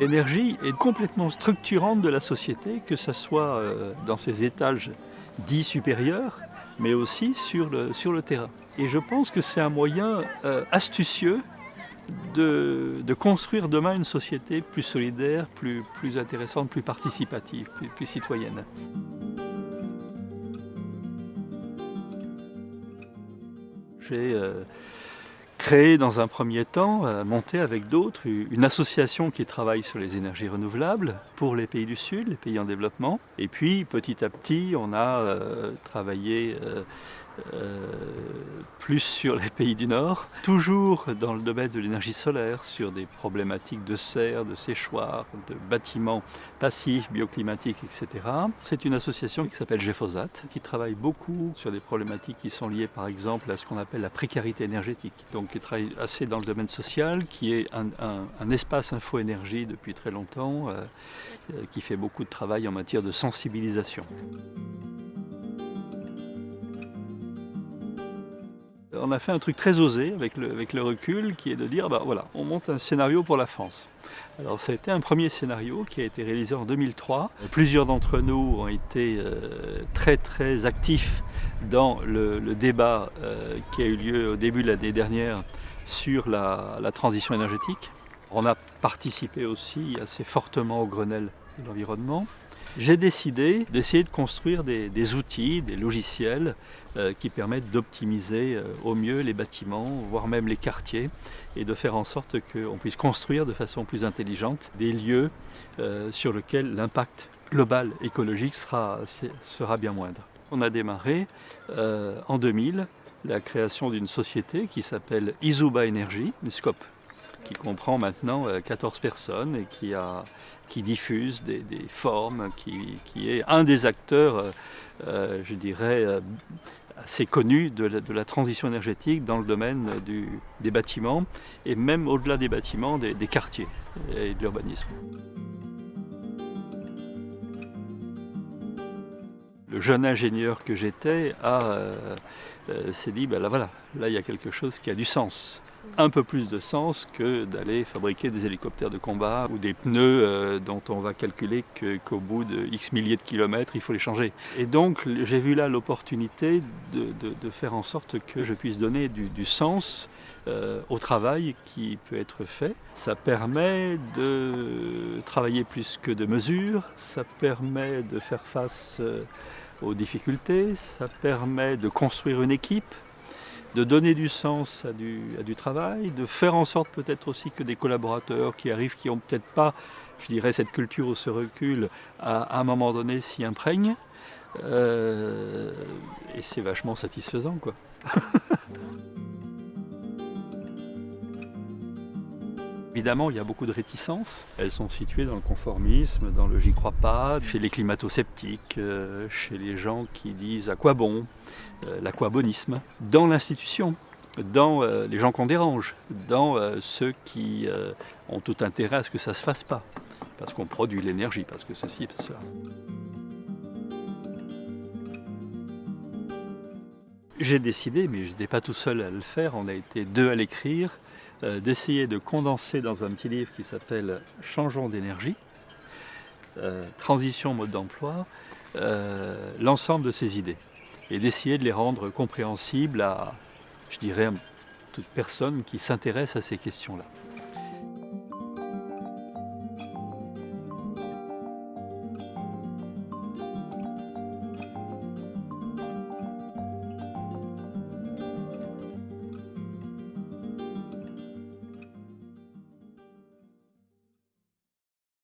L'énergie est complètement structurante de la société, que ce soit euh, dans ses étages dits supérieurs, mais aussi sur le, sur le terrain. Et je pense que c'est un moyen euh, astucieux de, de, construire demain une société plus solidaire, plus, plus intéressante, plus participative, plus, citoyenne. J'ai euh, créé dans un premier temps, euh, monté avec d'autres, une association qui travaille sur les énergies renouvelables pour les pays du Sud, les pays en développement. Et puis petit à petit, on a euh, travaillé euh, plus sur les pays du Nord, toujours dans le domaine de l'énergie solaire, sur des problématiques de serre, de séchoir, de bâtiments passifs, bioclimatiques, etc. C'est une association qui s'appelle GEFOSAT, qui travaille beaucoup sur des problématiques qui sont liées par exemple à ce qu'on appelle la précarité énergétique, donc qui travaille assez dans le domaine social, qui est un espace info-énergie depuis très longtemps, euh, euh, qui fait beaucoup de travail en matière de sensibilisation. On a fait un truc très osé avec le, recul qui est de dire bah on monte un scénario pour la France. Alors ça a été un premier scénario qui a été réalisé en 2003. Plusieurs d'entre nous ont été euh, très très actifs dans le, débat euh, qui a eu lieu au début de l'année dernière sur la, transition énergétique. On a participé aussi assez fortement au Grenelle de l'environnement j'ai décidé d'essayer de construire des, outils, des logiciels euh, qui permettent d'optimiser euh, au mieux les bâtiments, voire même les quartiers, et de faire en sorte qu'on puisse construire de façon plus intelligente des lieux euh, sur lesquels l'impact global écologique sera, sera bien moindre. On a démarré en 2000 la création d'une société qui s'appelle Izuba Energy, une scope qui comprend maintenant 14 euh, personnes et qui, a, qui diffuse des, des formes, qui, qui, est un des acteurs, euh, euh, je dirais, assez connu de la, de la, transition énergétique dans le domaine du, des bâtiments et même au-delà des bâtiments, des, des quartiers et de l'urbanisme. Le jeune ingénieur que j'étais s'est dit, ben là voilà, là il y a quelque chose qui a du sens un peu plus de sens que d'aller fabriquer des hélicoptères de combat ou des pneus euh, dont on va calculer qu'au qu bout de X milliers de kilomètres, il faut les changer. Et donc j'ai vu là l'opportunité de, faire en sorte que je puisse donner du, du sens euh, au travail qui peut être fait. Ça permet de travailler plus que de mesures, ça permet de faire face euh, aux difficultés, ça permet de construire une équipe, de donner du sens à du, travail, de faire en sorte peut-être aussi que des collaborateurs qui arrivent, qui n'ont peut-être pas, je dirais, cette culture ou ce recul, à, à un moment donné s'y imprègnent. Euh, et c'est vachement satisfaisant, quoi. Évidemment, il y a beaucoup de réticences. Elles sont situées dans le conformisme, dans le j'y crois pas, chez les climato-sceptiques, euh, chez les gens qui disent à quoi bon, euh, l'aquabonisme, dans l'institution, dans euh, les gens qu'on dérange, dans ceux qui ont tout intérêt à ce que ça ne se fasse pas, parce qu'on produit l'énergie, parce que ceci et cela. J'ai décidé, mais je n'étais pas tout seul à le faire, on a été deux à l'écrire, euh, d'essayer de condenser dans un petit livre qui s'appelle Changeons d'énergie, euh, transition mode d'emploi, euh, l'ensemble de ces idées et d'essayer de les rendre compréhensibles à, je dirais, toute personne qui s'intéresse à ces questions-là.